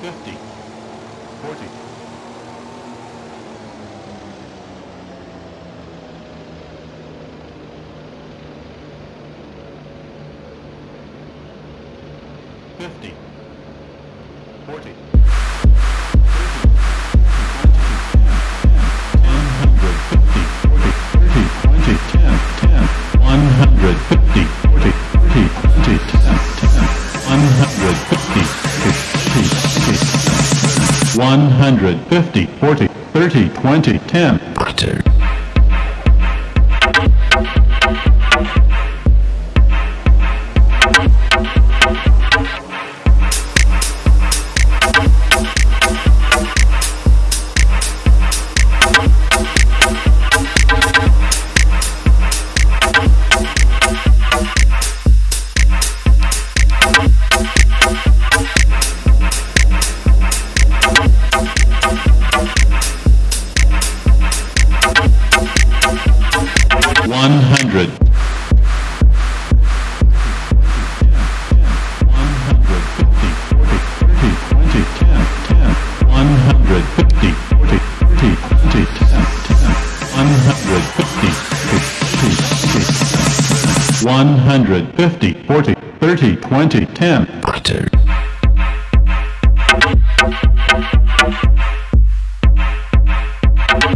50, 40. Fifty. Forty. 150, 40, 30, 20, 10. Butter. 150, 40, 30, 20, 10. Butter.